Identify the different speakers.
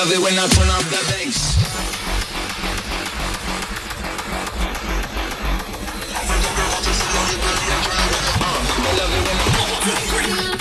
Speaker 1: love it when I turn up the bass.